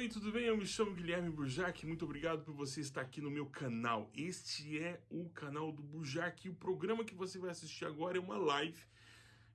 Oi, tudo bem? Eu me chamo Guilherme Burjac, muito obrigado por você estar aqui no meu canal. Este é o canal do Burjac e o programa que você vai assistir agora é uma live,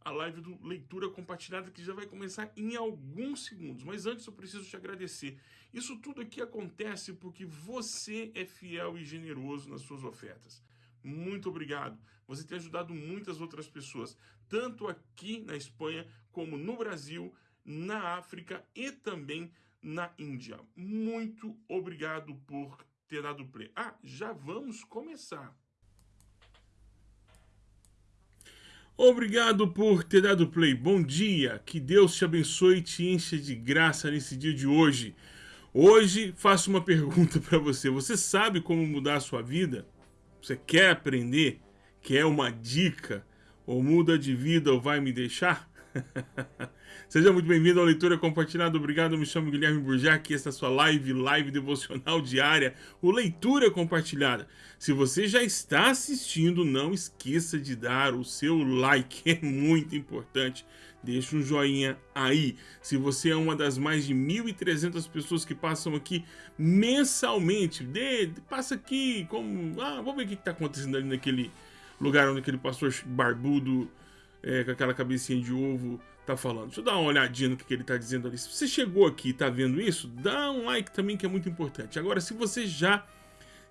a live do Leitura Compartilhada que já vai começar em alguns segundos. Mas antes eu preciso te agradecer. Isso tudo aqui acontece porque você é fiel e generoso nas suas ofertas. Muito obrigado. Você tem ajudado muitas outras pessoas, tanto aqui na Espanha como no Brasil, na África e também na Índia. Muito obrigado por ter dado play. Ah, já vamos começar. Obrigado por ter dado play. Bom dia. Que Deus te abençoe e te encha de graça nesse dia de hoje. Hoje faço uma pergunta para você. Você sabe como mudar a sua vida? Você quer aprender? Quer uma dica? Ou muda de vida ou vai me deixar? Seja muito bem-vindo à Leitura Compartilhada. Obrigado, me chamo Guilherme Burjac e esta é a sua live, live devocional diária, o Leitura Compartilhada. Se você já está assistindo, não esqueça de dar o seu like, é muito importante. Deixa um joinha aí. Se você é uma das mais de 1.300 pessoas que passam aqui mensalmente, de, passa aqui, como, ah, vamos ver o que está acontecendo ali naquele lugar onde aquele pastor barbudo é, com aquela cabecinha de ovo tá falando. Deixa eu dar uma olhadinha no que, que ele tá dizendo ali. Se você chegou aqui e tá vendo isso, dá um like também que é muito importante. Agora, se você já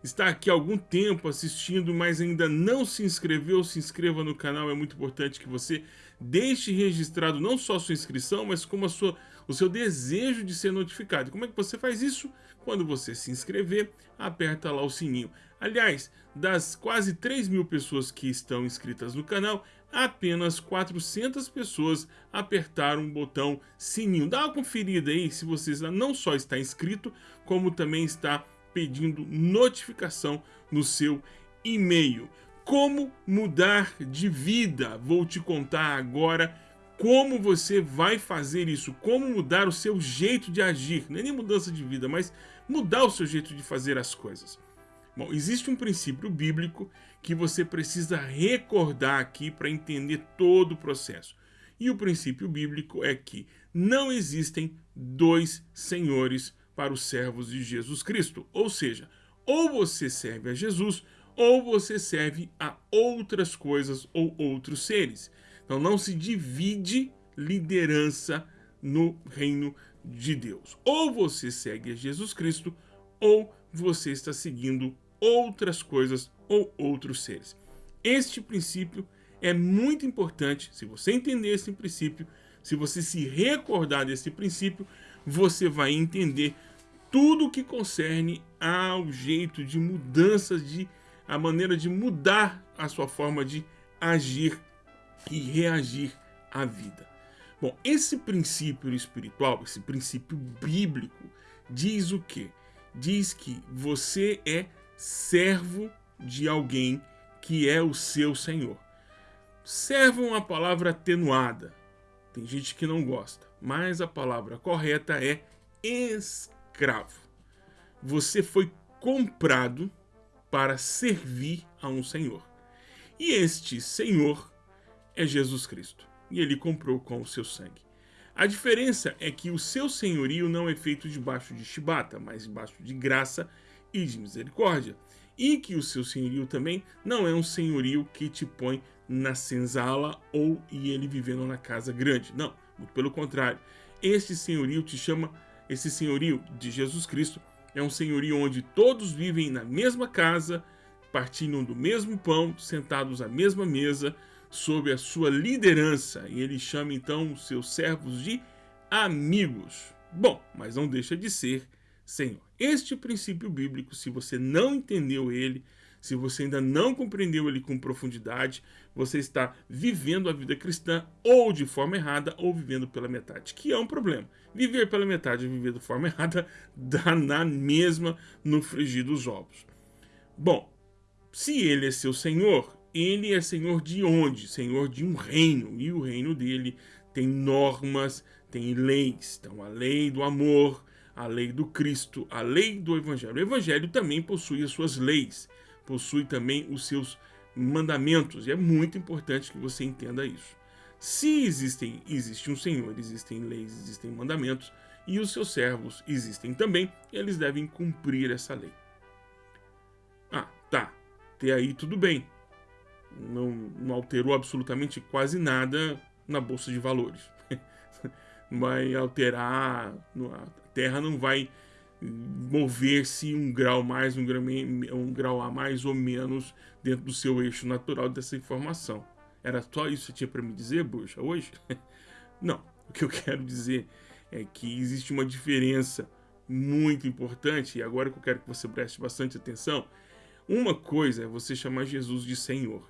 está aqui há algum tempo assistindo, mas ainda não se inscreveu, se inscreva no canal. É muito importante que você deixe registrado não só a sua inscrição, mas como a sua, o seu desejo de ser notificado. Como é que você faz isso? Quando você se inscrever, aperta lá o sininho. Aliás, das quase 3 mil pessoas que estão inscritas no canal, apenas 400 pessoas apertaram o botão sininho. Dá uma conferida aí se você não só está inscrito, como também está pedindo notificação no seu e-mail. Como mudar de vida? Vou te contar agora como você vai fazer isso, como mudar o seu jeito de agir, não é nem mudança de vida, mas mudar o seu jeito de fazer as coisas. Bom, existe um princípio bíblico que você precisa recordar aqui para entender todo o processo. E o princípio bíblico é que não existem dois senhores para os servos de Jesus Cristo. Ou seja, ou você serve a Jesus, ou você serve a outras coisas ou outros seres. Então não se divide liderança no reino de Deus. Ou você segue a Jesus Cristo, ou você está seguindo outras coisas ou outros seres. Este princípio é muito importante. Se você entender esse princípio, se você se recordar desse princípio, você vai entender tudo o que concerne ao jeito de mudanças, de a maneira de mudar a sua forma de agir e reagir à vida. Bom, esse princípio espiritual, esse princípio bíblico, diz o quê? Diz que você é servo de alguém que é o seu senhor. Servo é uma palavra atenuada. Tem gente que não gosta, mas a palavra correta é escravo. Você foi comprado para servir a um senhor. E este senhor é Jesus Cristo. E ele comprou com o seu sangue. A diferença é que o seu senhorio não é feito debaixo de chibata, mas debaixo de graça e de misericórdia, e que o seu senhorio também não é um senhorio que te põe na senzala ou e ele vivendo na casa grande. Não, muito pelo contrário. Este senhorio te chama, esse senhorio de Jesus Cristo é um senhorio onde todos vivem na mesma casa, partilham do mesmo pão, sentados à mesma mesa, sob a sua liderança. E ele chama então os seus servos de amigos. Bom, mas não deixa de ser Senhor. Este princípio bíblico, se você não entendeu ele, se você ainda não compreendeu ele com profundidade, você está vivendo a vida cristã ou de forma errada ou vivendo pela metade, que é um problema. Viver pela metade e viver de forma errada dá na mesma no frigir dos ovos. Bom, se ele é seu senhor, ele é senhor de onde? Senhor de um reino, e o reino dele tem normas, tem leis. Então a lei do amor, a lei do Cristo, a lei do Evangelho. O Evangelho também possui as suas leis, possui também os seus mandamentos, e é muito importante que você entenda isso. Se existem, existe um Senhor, existem leis, existem mandamentos, e os seus servos existem também, eles devem cumprir essa lei. Ah, tá. Até aí tudo bem. Não, não alterou absolutamente quase nada na bolsa de valores. não vai alterar, a Terra não vai mover-se um grau mais, um grau, um grau a mais ou menos dentro do seu eixo natural dessa informação. Era só isso que tinha para me dizer, Buxa, hoje? Não. O que eu quero dizer é que existe uma diferença muito importante, e agora que eu quero que você preste bastante atenção, uma coisa é você chamar Jesus de Senhor,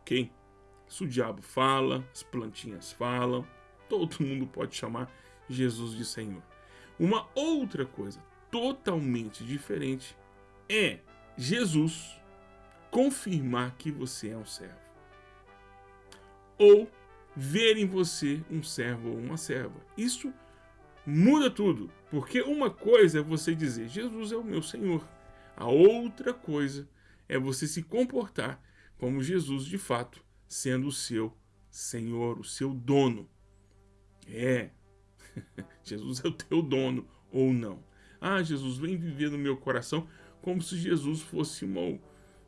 ok? Se o diabo fala, as plantinhas falam, todo mundo pode chamar Jesus de Senhor. Uma outra coisa totalmente diferente é Jesus confirmar que você é um servo. Ou ver em você um servo ou uma serva. Isso muda tudo, porque uma coisa é você dizer, Jesus é o meu Senhor. A outra coisa é você se comportar como Jesus de fato, sendo o seu Senhor, o seu dono. É, Jesus é o teu dono ou não. Ah, Jesus, vem viver no meu coração como se Jesus fosse uma,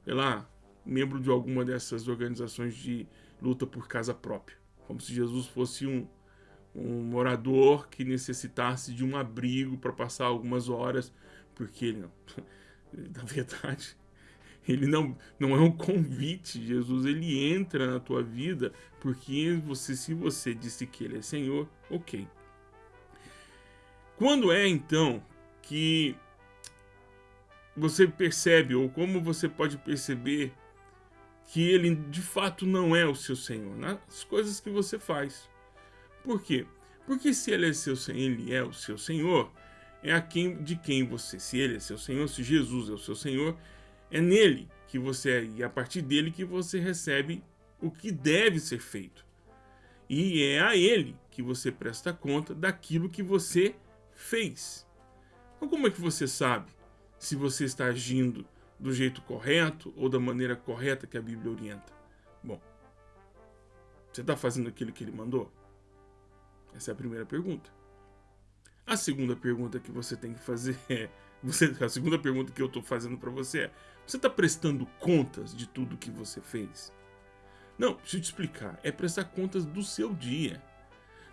sei lá, membro de alguma dessas organizações de luta por casa própria como se Jesus fosse um, um morador que necessitasse de um abrigo para passar algumas horas, porque não, na verdade, ele não, não é um convite, Jesus, ele entra na tua vida, porque você, se você disse que ele é Senhor, ok. Quando é então que você percebe, ou como você pode perceber que ele de fato não é o seu Senhor, nas coisas que você faz. Por quê? Porque se ele é, seu, ele é o seu Senhor, é a quem, de quem você, se ele é seu Senhor, se Jesus é o seu Senhor, é nele que você é, e a partir dele que você recebe o que deve ser feito. E é a ele que você presta conta daquilo que você fez. Então como é que você sabe se você está agindo do jeito correto ou da maneira correta que a Bíblia orienta? Bom, você está fazendo aquilo que ele mandou? Essa é a primeira pergunta. A segunda pergunta que você tem que fazer é: você, a segunda pergunta que eu estou fazendo para você é: você está prestando contas de tudo que você fez? Não, deixa eu te explicar. É prestar contas do seu dia.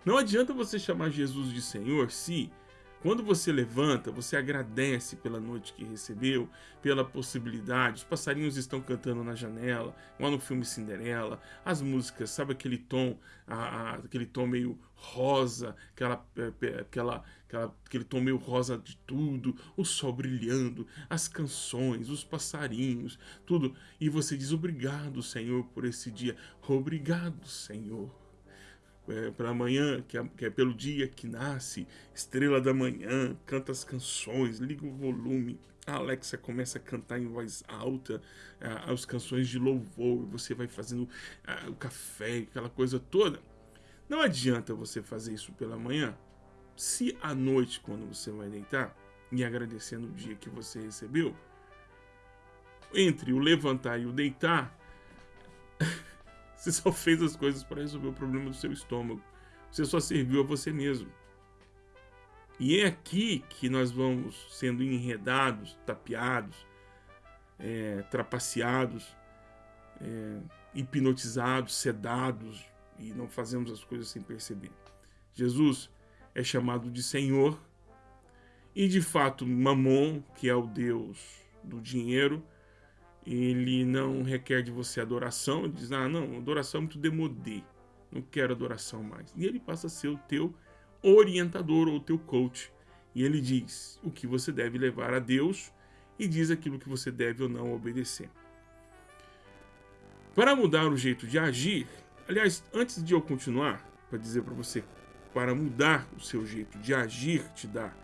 Não adianta você chamar Jesus de Senhor se quando você levanta, você agradece pela noite que recebeu, pela possibilidade. Os passarinhos estão cantando na janela, lá no filme Cinderela. As músicas, sabe aquele tom, a, a, aquele tom meio rosa, aquela, é, aquela, aquela, aquele tom meio rosa de tudo, o sol brilhando, as canções, os passarinhos, tudo. E você diz obrigado, Senhor, por esse dia. Obrigado, Senhor é, pela manhã, que é, que é, pelo dia que nasce, estrela da manhã, canta as canções, liga o volume, a Alexa começa a cantar em voz alta as canções de louvor, você vai fazendo o café, aquela coisa toda. Não adianta você fazer isso pela manhã, se à noite, quando você vai deitar, e agradecendo o dia que você recebeu, entre o levantar e o deitar, Você só fez as coisas para resolver o problema do seu estômago. Você só serviu a você mesmo. E é aqui que nós vamos sendo enredados, tapeados, é, trapaceados, é, hipnotizados, sedados e não fazemos as coisas sem perceber. Jesus é chamado de Senhor e de fato Mamon, que é o Deus do dinheiro, ele não requer de você adoração, ele diz, ah, não, adoração é muito demodê, não quero adoração mais. E ele passa a ser o teu orientador ou o teu coach. E ele diz o que você deve levar a Deus e diz aquilo que você deve ou não obedecer. Para mudar o jeito de agir, aliás, antes de eu continuar, para dizer para você, para mudar o seu jeito de agir, te dar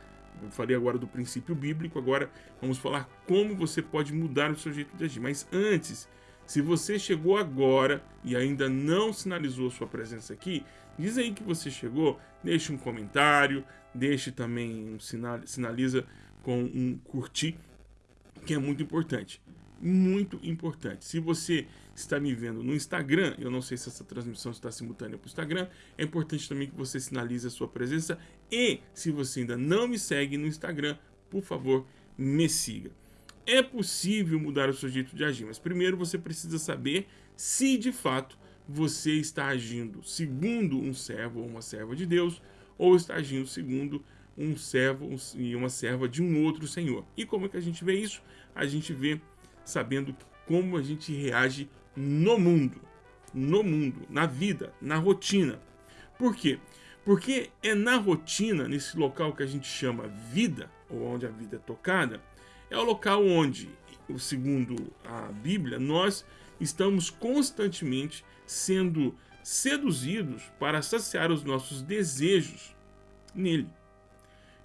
eu falei agora do princípio bíblico, agora vamos falar como você pode mudar o seu jeito de agir. Mas antes, se você chegou agora e ainda não sinalizou sua presença aqui, diz aí que você chegou, deixe um comentário, deixe também um sinal, sinaliza com um curtir, que é muito importante. muito importante. Se você está me vendo no Instagram, eu não sei se essa transmissão está simultânea para o Instagram, é importante também que você sinalize a sua presença e se você ainda não me segue no Instagram, por favor, me siga. É possível mudar o seu jeito de agir, mas primeiro você precisa saber se de fato você está agindo segundo um servo ou uma serva de Deus ou está agindo segundo um servo e uma serva de um outro senhor. E como é que a gente vê isso? A gente vê sabendo como a gente reage no mundo, no mundo, na vida, na rotina. Por quê? Porque é na rotina, nesse local que a gente chama vida, ou onde a vida é tocada, é o local onde, segundo a Bíblia, nós estamos constantemente sendo seduzidos para saciar os nossos desejos nele.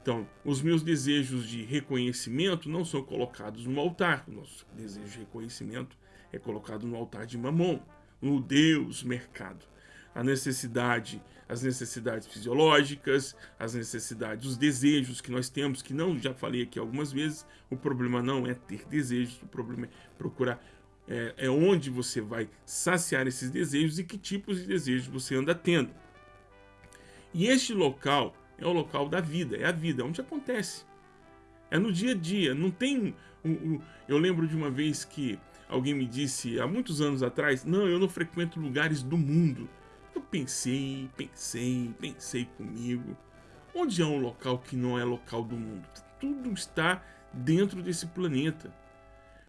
Então, os meus desejos de reconhecimento não são colocados no altar. O nosso desejo de reconhecimento é colocado no altar de Mamon, no Deus mercado. A necessidade, as necessidades fisiológicas, as necessidades, os desejos que nós temos, que não já falei aqui algumas vezes, o problema não é ter desejos, o problema é procurar é, é onde você vai saciar esses desejos e que tipos de desejos você anda tendo. E este local é o local da vida, é a vida, é onde acontece. É no dia a dia, não tem... eu lembro de uma vez que alguém me disse, há muitos anos atrás, não, eu não frequento lugares do mundo. Eu pensei, pensei, pensei comigo. Onde é um local que não é local do mundo? Tudo está dentro desse planeta.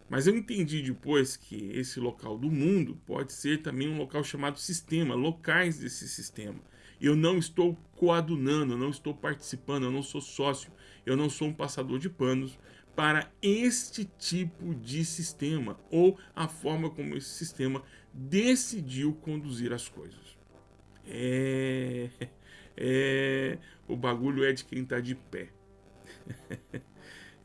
Mas eu entendi depois que esse local do mundo pode ser também um local chamado sistema, locais desse sistema. Eu não estou coadunando, eu não estou participando, eu não sou sócio, eu não sou um passador de panos para este tipo de sistema ou a forma como esse sistema decidiu conduzir as coisas. É, é o bagulho é de quem está de pé.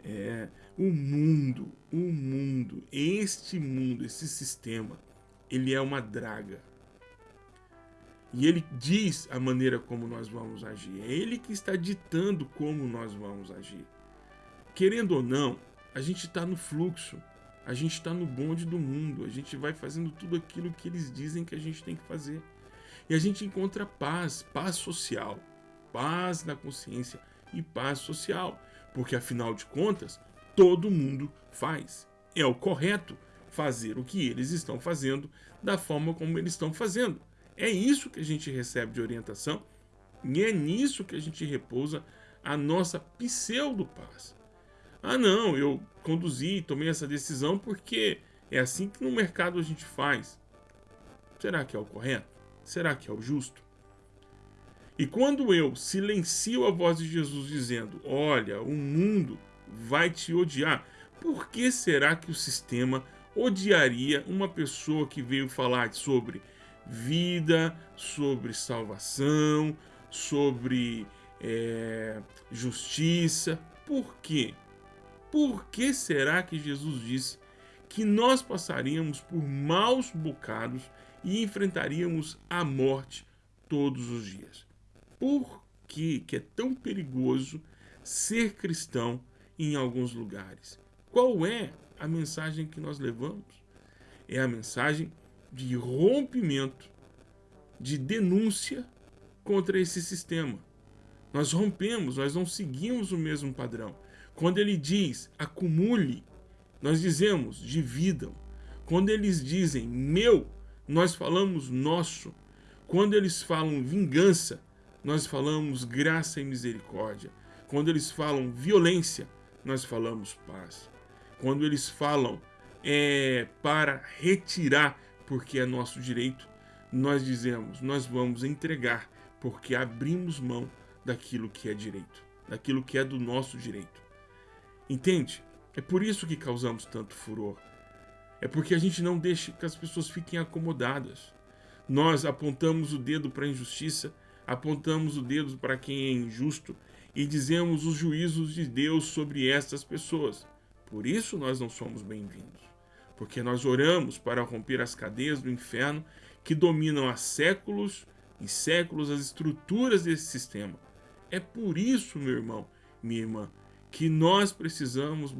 é, o mundo, o mundo, este mundo, esse sistema, ele é uma draga. E ele diz a maneira como nós vamos agir. É ele que está ditando como nós vamos agir. Querendo ou não, a gente está no fluxo. A gente está no bonde do mundo. A gente vai fazendo tudo aquilo que eles dizem que a gente tem que fazer. E a gente encontra paz, paz social, paz na consciência e paz social. Porque afinal de contas, todo mundo faz. É o correto fazer o que eles estão fazendo da forma como eles estão fazendo. É isso que a gente recebe de orientação e é nisso que a gente repousa a nossa pseudo-paz. Ah não, eu conduzi, tomei essa decisão porque é assim que no mercado a gente faz. Será que é o correto? Será que é o justo? E quando eu silencio a voz de Jesus dizendo, olha, o mundo vai te odiar, por que será que o sistema odiaria uma pessoa que veio falar sobre vida, sobre salvação, sobre é, justiça. Por quê? Por que será que Jesus disse que nós passaríamos por maus bocados e enfrentaríamos a morte todos os dias? Por que, que é tão perigoso ser cristão em alguns lugares? Qual é a mensagem que nós levamos? É a mensagem de rompimento, de denúncia contra esse sistema. Nós rompemos, nós não seguimos o mesmo padrão. Quando ele diz acumule, nós dizemos dividam. Quando eles dizem meu, nós falamos nosso. Quando eles falam vingança, nós falamos graça e misericórdia. Quando eles falam violência, nós falamos paz. Quando eles falam é, para retirar porque é nosso direito, nós dizemos, nós vamos entregar, porque abrimos mão daquilo que é direito, daquilo que é do nosso direito. Entende? É por isso que causamos tanto furor. É porque a gente não deixa que as pessoas fiquem acomodadas. Nós apontamos o dedo para a injustiça, apontamos o dedo para quem é injusto e dizemos os juízos de Deus sobre estas pessoas. Por isso nós não somos bem-vindos porque nós oramos para romper as cadeias do inferno que dominam há séculos e séculos as estruturas desse sistema. É por isso, meu irmão, minha irmã, que nós precisamos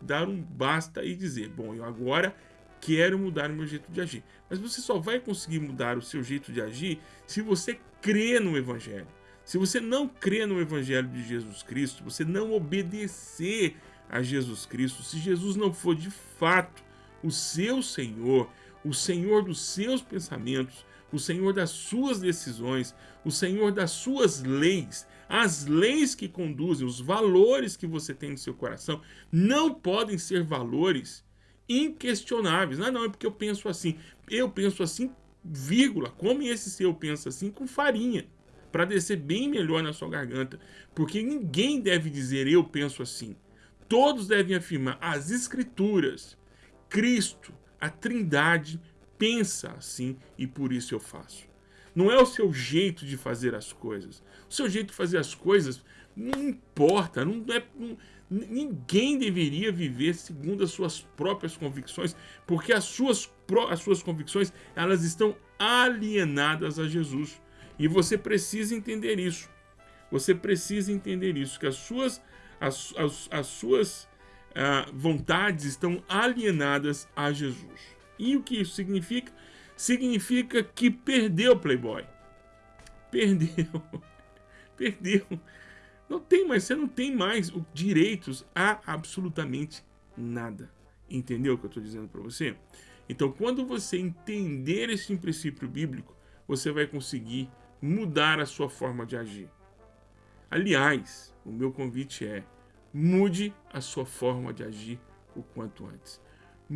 dar um basta e dizer: bom, eu agora quero mudar o meu jeito de agir. Mas você só vai conseguir mudar o seu jeito de agir se você crê no Evangelho. Se você não crê no Evangelho de Jesus Cristo, você não obedecer a Jesus Cristo, se Jesus não for de fato o seu Senhor, o Senhor dos seus pensamentos, o Senhor das suas decisões, o Senhor das suas leis, as leis que conduzem, os valores que você tem no seu coração, não podem ser valores inquestionáveis. Ah, não, é porque eu penso assim. Eu penso assim, vírgula. Come esse seu pensa assim com farinha, para descer bem melhor na sua garganta. Porque ninguém deve dizer eu penso assim. Todos devem afirmar as escrituras, Cristo, a Trindade pensa assim e por isso eu faço. Não é o seu jeito de fazer as coisas. O seu jeito de fazer as coisas não importa, não é, não, ninguém deveria viver segundo as suas próprias convicções, porque as suas, as suas convicções elas estão alienadas a Jesus. E você precisa entender isso. Você precisa entender isso, que as suas, as, as, as suas uh, vontades estão alienadas a Jesus. E o que isso significa? Significa que perdeu Playboy. Perdeu. perdeu. Não tem mais, você não tem mais direitos a absolutamente nada. Entendeu o que eu estou dizendo para você? Então, quando você entender esse princípio bíblico, você vai conseguir mudar a sua forma de agir. Aliás, o meu convite é mude a sua forma de agir o quanto antes.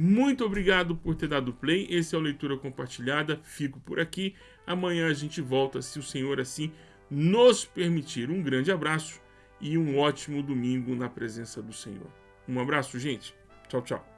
Muito obrigado por ter dado play. Esse é o Leitura Compartilhada. Fico por aqui. Amanhã a gente volta, se o Senhor assim nos permitir. Um grande abraço e um ótimo domingo na presença do Senhor. Um abraço, gente. Tchau, tchau.